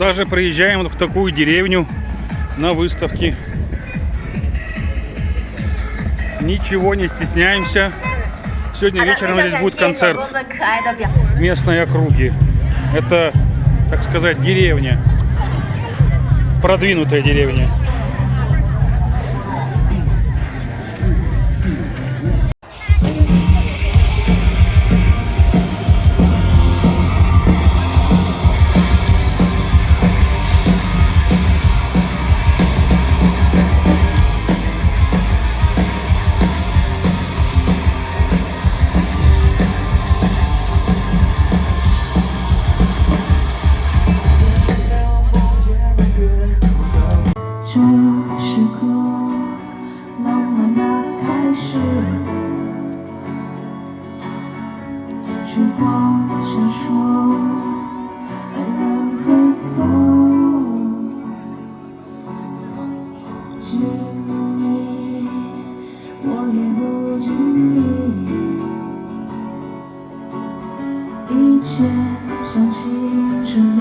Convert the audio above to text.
даже приезжаем в такую деревню на выставке. Ничего не стесняемся. Сегодня вечером здесь будет концерт местной округи. Это, так сказать, деревня. Продвинутая деревня. 这是个，浪漫的开始，时光闪烁，爱人退缩。经历，我也不经意，一切像青春里